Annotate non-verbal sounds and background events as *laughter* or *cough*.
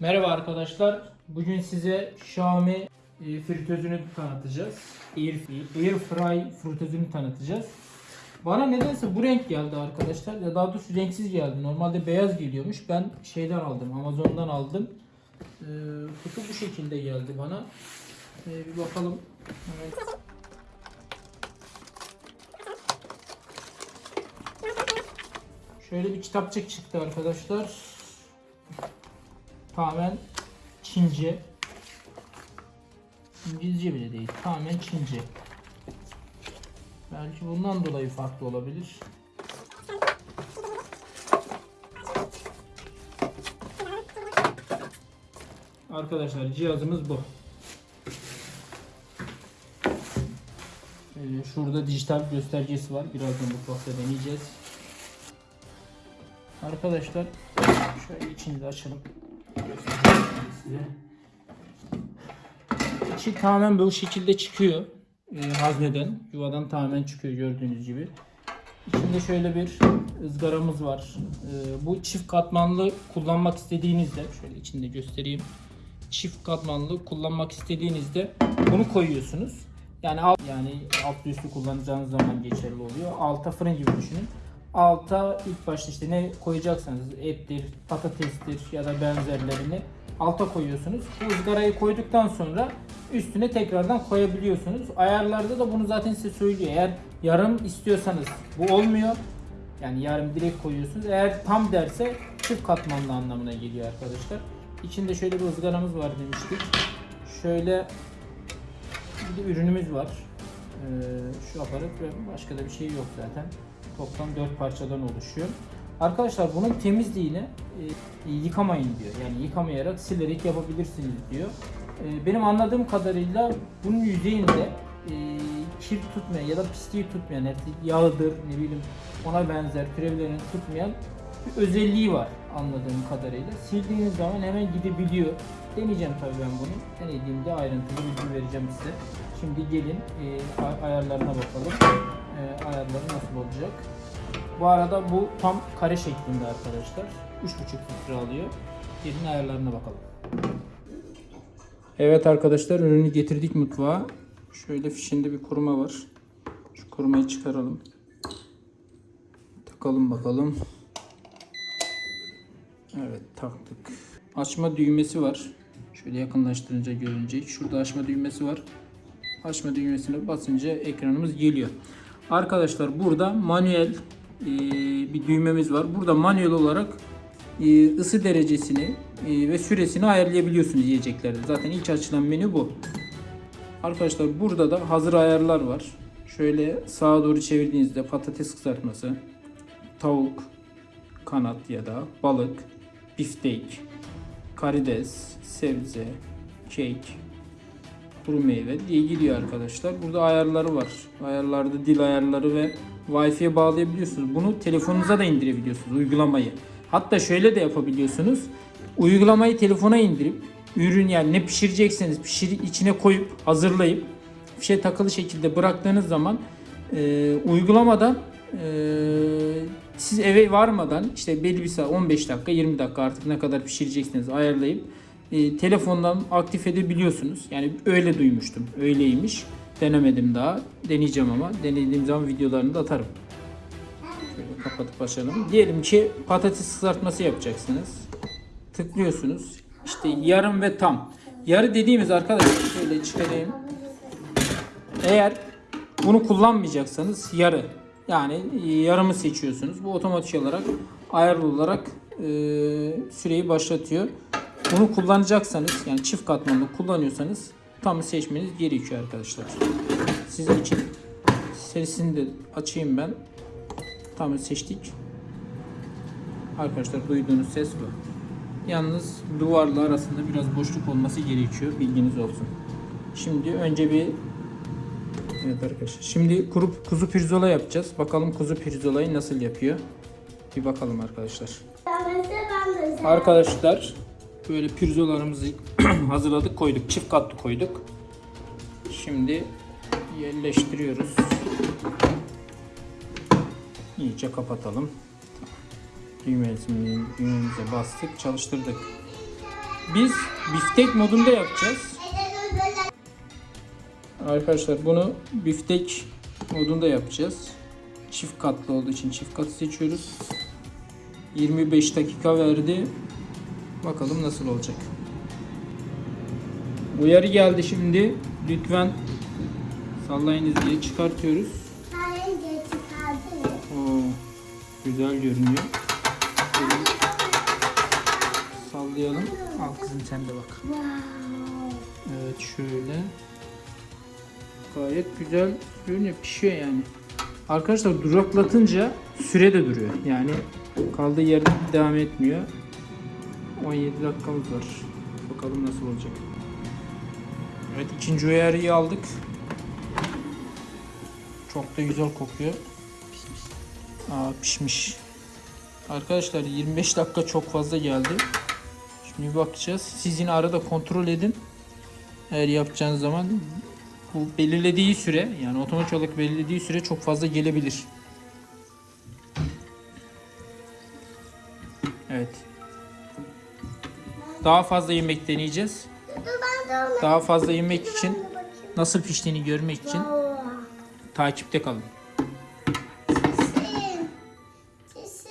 Merhaba arkadaşlar. Bugün size Xiaomi e, fritözünü tanıtacağız. Air, Air Fry fritözünü tanıtacağız. Bana nedense bu renk geldi arkadaşlar. Ya daha doğrusu renksiz geldi. Normalde beyaz geliyormuş. Ben şeyden aldım. Amazon'dan aldım. Ee, kutu bu şekilde geldi bana. Ee, bir bakalım. Evet. Şöyle bir kitapçık çıktı arkadaşlar. Tamamen Çince. İngilizce bile değil. Tamamen Çince. Belki bundan dolayı farklı olabilir. Arkadaşlar cihazımız bu. Ee, şurada dijital göstergesi var. Birazdan mutfakta deneyeceğiz. Arkadaşlar şöyle içini de açalım. Size. İçi tamamen bu şekilde çıkıyor. Ee, hazneden, yuvadan tamamen çıkıyor gördüğünüz gibi. İçinde şöyle bir ızgaramız var. Ee, bu çift katmanlı kullanmak istediğinizde, şöyle içinde göstereyim. Çift katmanlı kullanmak istediğinizde bunu koyuyorsunuz. Yani alt, yani alt üstü kullanacağınız zaman geçerli oluyor. Alta fırın gibi düşünün. Alta ilk başta işte ne koyacaksanız ettir, patatestir ya da benzerlerini alta koyuyorsunuz. Bu ızgarayı koyduktan sonra üstüne tekrardan koyabiliyorsunuz. Ayarlarda da bunu zaten size söylüyor. Eğer yarım istiyorsanız bu olmuyor. Yani yarım direkt koyuyorsunuz. Eğer tam derse çift katmanlı anlamına geliyor arkadaşlar. İçinde şöyle bir ızgaramız var demiştik. Şöyle bir de ürünümüz var. Ee, şu aparat ve başka da bir şey yok zaten. Toplam 4 parçadan oluşuyor. Arkadaşlar bunun temizliğini e, yıkamayın diyor. Yani yıkamayarak silerek yapabilirsiniz diyor. E, benim anladığım kadarıyla bunun yüzeyinde e, kir tutmayan ya da pisliği tutmayan, yani yağıdır ne bileyim ona benzer türevlerini tutmayan bir özelliği var anladığım kadarıyla. Sildiğiniz zaman hemen gidebiliyor. Deneyeceğim tabii ben bunu. Denediğimde ayrıntılı bilgi vereceğim size. Şimdi gelin e, ay- ayarlarına bakalım. E, ayarları nasıl olacak? Bu arada bu tam kare şeklinde arkadaşlar. 3.5 litre alıyor. Gelin ayarlarına bakalım. Evet arkadaşlar ürünü getirdik mutfağa. Şöyle fişinde bir koruma var. Şu korumayı çıkaralım. Takalım bakalım. Evet taktık. Açma düğmesi var. Şöyle yakınlaştırınca görünecek. Şurada açma düğmesi var. Açma düğmesine basınca ekranımız geliyor. Arkadaşlar burada manuel e, bir düğmemiz var. Burada manuel olarak e, ısı derecesini e, ve süresini ayarlayabiliyorsunuz yiyeceklerde. Zaten ilk açılan menü bu. Arkadaşlar burada da hazır ayarlar var. Şöyle sağa doğru çevirdiğinizde patates kızartması, tavuk, kanat ya da balık, biftek, karides, sebze, kek, kuru meyve diye gidiyor arkadaşlar. Burada ayarları var. Ayarlarda dil ayarları ve Wi-Fi'ye bağlayabiliyorsunuz. Bunu telefonunuza da indirebiliyorsunuz uygulamayı. Hatta şöyle de yapabiliyorsunuz. Uygulamayı telefona indirip ürün yani ne pişirecekseniz pişir içine koyup hazırlayıp fişe takılı şekilde bıraktığınız zaman e, uygulamadan e, siz eve varmadan işte belli bir saat 15 dakika 20 dakika artık ne kadar pişireceksiniz ayarlayıp e, telefondan aktif edebiliyorsunuz. Yani öyle duymuştum. Öyleymiş. Denemedim daha. Deneyeceğim ama. Denediğim zaman videolarını da atarım. Şöyle kapatıp açalım. Diyelim ki patates kızartması yapacaksınız. Tıklıyorsunuz. İşte yarım ve tam. Yarı dediğimiz arkadaşlar şöyle çıkarayım. Eğer bunu kullanmayacaksanız yarı. Yani yarımı seçiyorsunuz. Bu otomatik olarak ayarlı olarak e, süreyi başlatıyor. Bunu kullanacaksanız yani çift katmanlı kullanıyorsanız tamı seçmeniz gerekiyor arkadaşlar. Sizin için sesini de açayım ben. Tamı seçtik. Arkadaşlar duyduğunuz ses bu. Yalnız duvarla arasında biraz boşluk olması gerekiyor. Bilginiz olsun. Şimdi önce bir Evet arkadaşlar. Şimdi kuru, kuzu pirzola yapacağız. Bakalım kuzu pirzolayı nasıl yapıyor. Bir bakalım arkadaşlar. Arkadaşlar böyle pirzolarımızı *clears throat* hazırladık koyduk. Çift katlı koyduk. Şimdi yerleştiriyoruz. İyice kapatalım. Düğmemize bastık, çalıştırdık. biz biftek modunda yapacağız. Arkadaşlar bunu biftek modunda yapacağız. Çift katlı olduğu için çift kat seçiyoruz. 25 dakika verdi. Bakalım nasıl olacak. Uyarı geldi şimdi. Lütfen sallayınız diye çıkartıyoruz. Oo, güzel görünüyor. Sallayalım. Al kızım sen de bak. Evet şöyle. Gayet güzel görünüyor. Pişiyor yani. Arkadaşlar duraklatınca süre de duruyor. Yani kaldığı yerde devam etmiyor. 17 dakikamız var. Bakalım nasıl olacak. Evet ikinci uyarıyı aldık. Çok da güzel kokuyor. Aa pişmiş. Arkadaşlar 25 dakika çok fazla geldi. Şimdi bakacağız. Siz yine arada kontrol edin. Eğer yapacağınız zaman bu belirlediği süre yani otomatik olarak belirlediği süre çok fazla gelebilir. Evet. Daha fazla yemek deneyeceğiz. Daha fazla yemek için nasıl piştiğini görmek için takipte kalın.